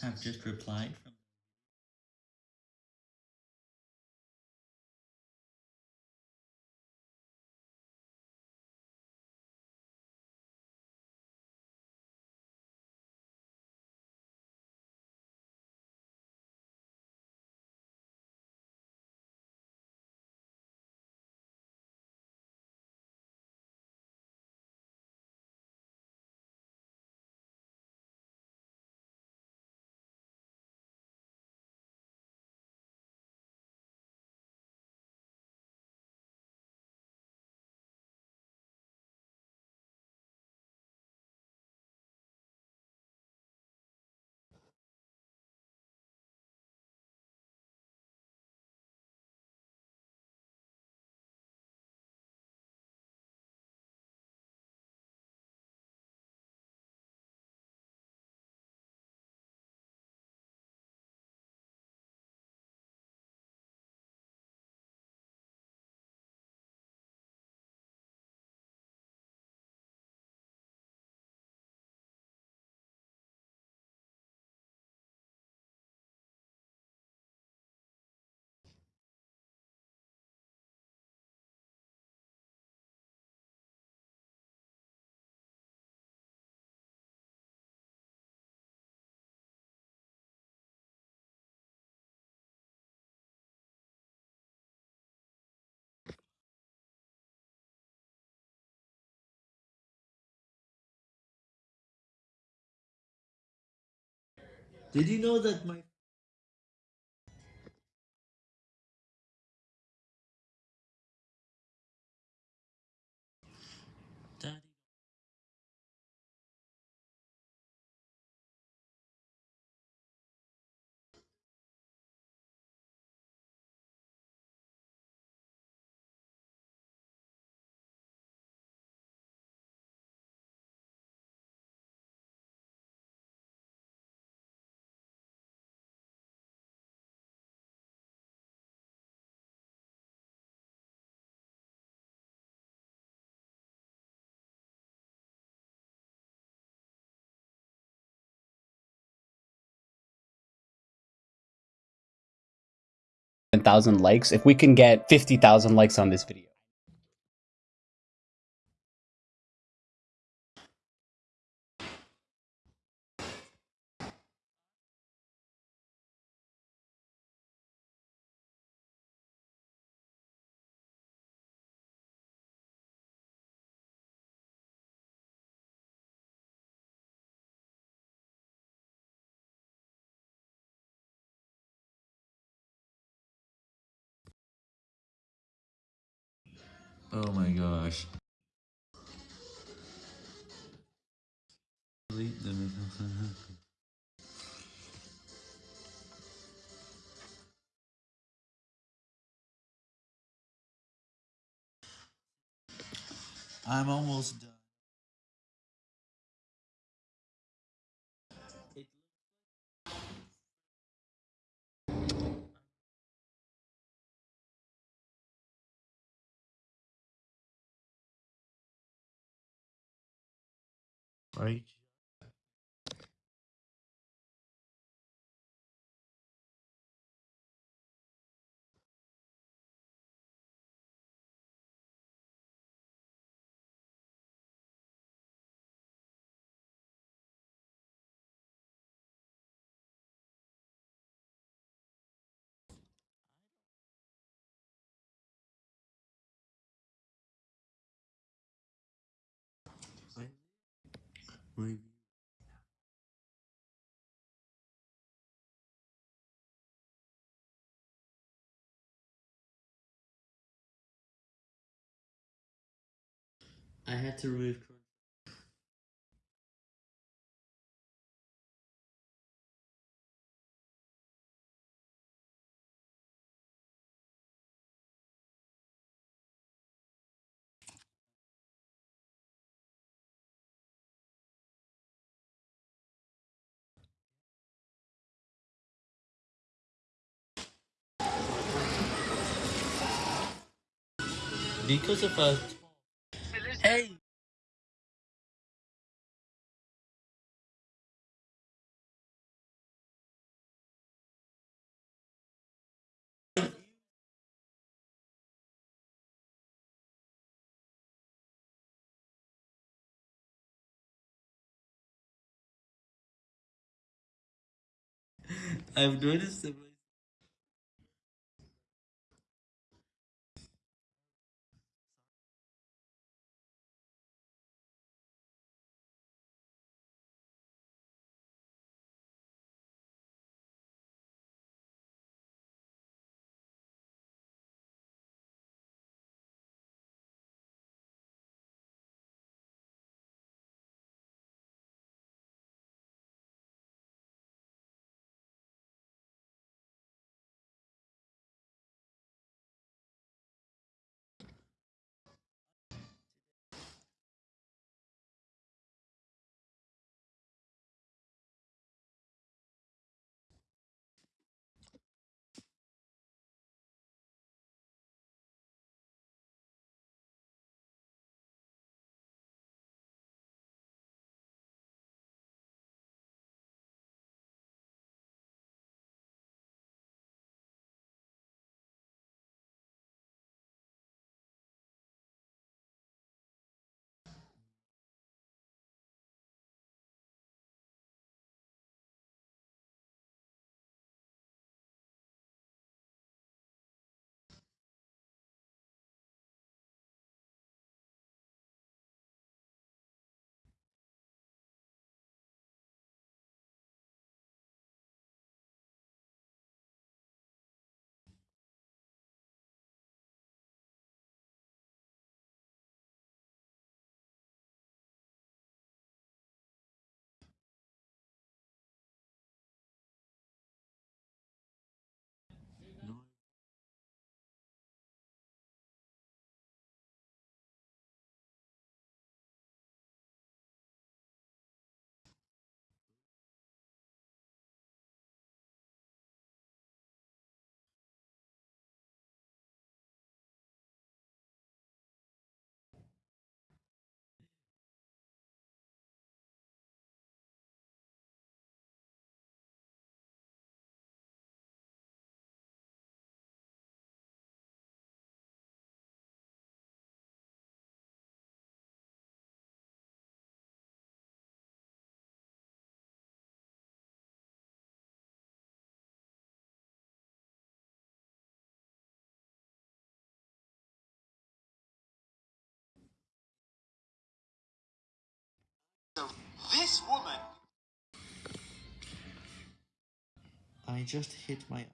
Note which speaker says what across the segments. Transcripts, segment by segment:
Speaker 1: have just replied from you know that my
Speaker 2: thousand likes. If we can get fifty thousand likes on this video.
Speaker 1: Oh my gosh. Delete the I'm almost done. Right. I had to remove because of a... Hey!
Speaker 3: I've noticed that
Speaker 1: This woman!
Speaker 3: I just hit my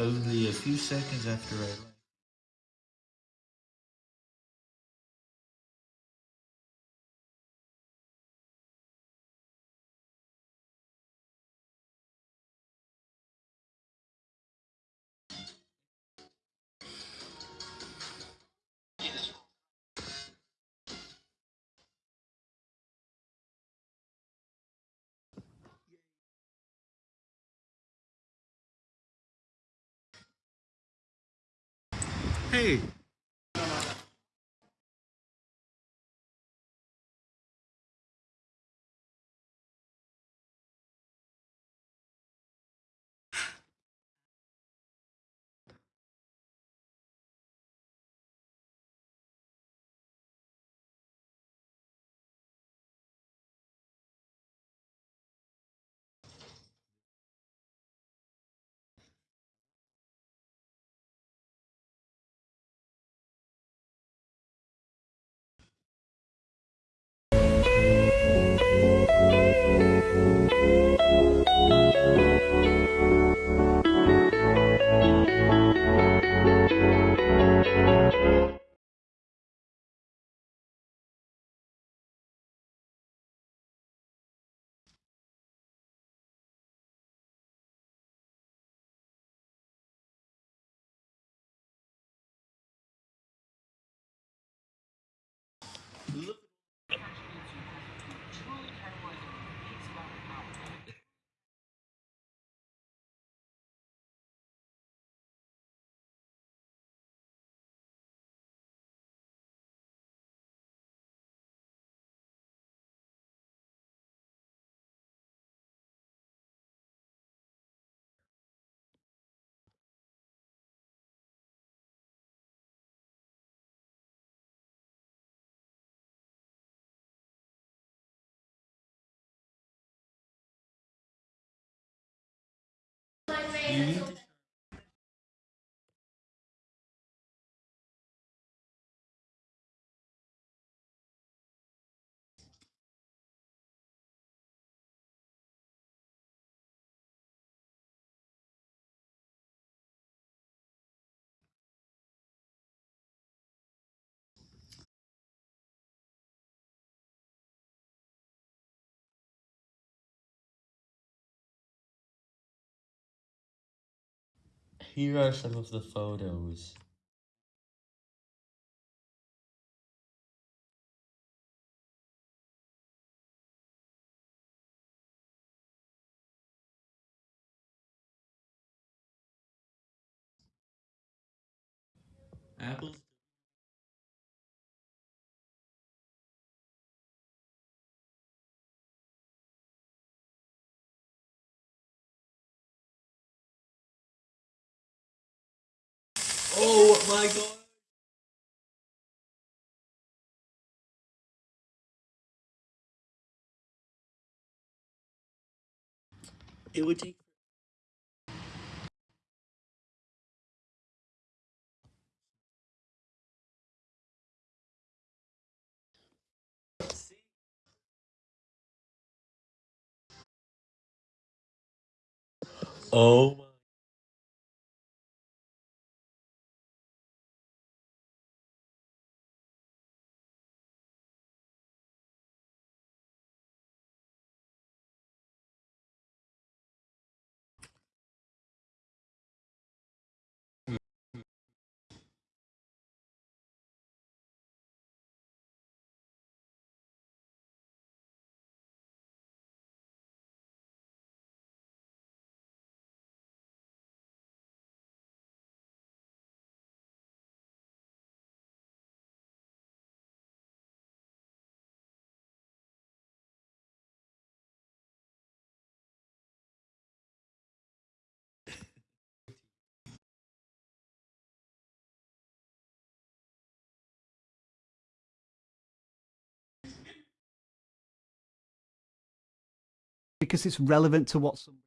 Speaker 3: only a few seconds after I hey,
Speaker 1: You Here are some of the photos. Apple's my god. It would take Oh
Speaker 4: because it's relevant to what somebody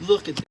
Speaker 1: Look at this.